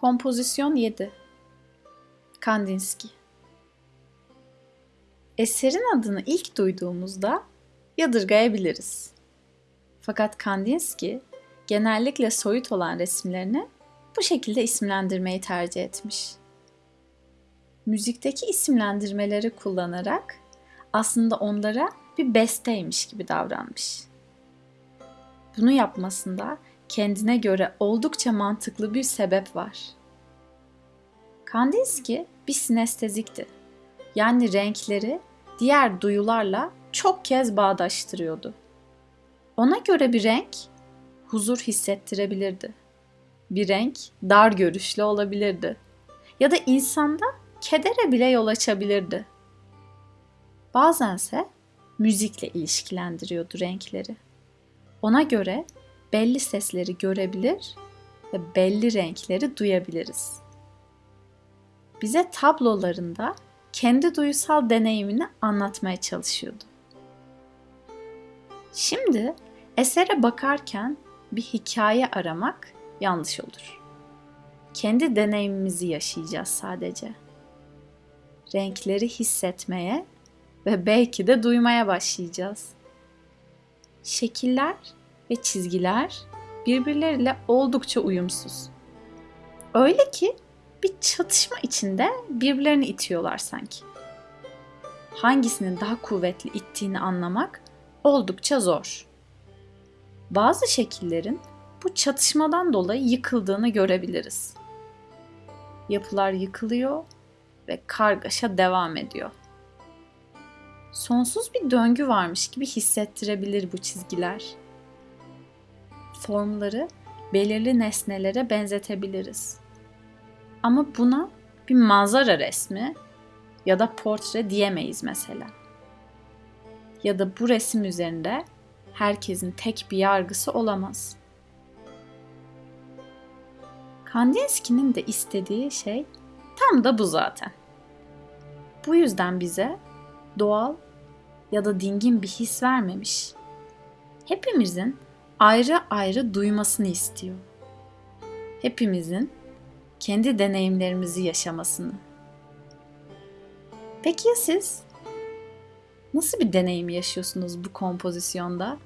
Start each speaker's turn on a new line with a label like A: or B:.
A: Kompozisyon 7 Kandinsky Eserin adını ilk duyduğumuzda yadırgayabiliriz. Fakat Kandinsky genellikle soyut olan resimlerini bu şekilde isimlendirmeyi tercih etmiş. Müzikteki isimlendirmeleri kullanarak aslında onlara bir besteymiş gibi davranmış. Bunu yapmasında kendine göre oldukça mantıklı bir sebep var. Kandinsky bir sinestezikti. Yani renkleri diğer duyularla çok kez bağdaştırıyordu. Ona göre bir renk huzur hissettirebilirdi. Bir renk dar görüşlü olabilirdi. Ya da insanda kedere bile yol açabilirdi. Bazense müzikle ilişkilendiriyordu renkleri. Ona göre belli sesleri görebilir ve belli renkleri duyabiliriz. Bize tablolarında kendi duysal deneyimini anlatmaya çalışıyordu. Şimdi esere bakarken bir hikaye aramak yanlış olur. Kendi deneyimimizi yaşayacağız sadece. Renkleri hissetmeye ve belki de duymaya başlayacağız. Şekiller ve çizgiler birbirleriyle oldukça uyumsuz. Öyle ki bir çatışma içinde birbirlerini itiyorlar sanki. Hangisinin daha kuvvetli ittiğini anlamak oldukça zor. Bazı şekillerin bu çatışmadan dolayı yıkıldığını görebiliriz. Yapılar yıkılıyor ve kargaşa devam ediyor. Sonsuz bir döngü varmış gibi hissettirebilir bu çizgiler formları belirli nesnelere benzetebiliriz. Ama buna bir manzara resmi ya da portre diyemeyiz mesela. Ya da bu resim üzerinde herkesin tek bir yargısı olamaz. Kandinsky'nin de istediği şey tam da bu zaten. Bu yüzden bize doğal ya da dingin bir his vermemiş. Hepimizin ayrı ayrı duymasını istiyor. Hepimizin kendi deneyimlerimizi yaşamasını. Peki ya siz? Nasıl bir deneyim yaşıyorsunuz bu kompozisyonda?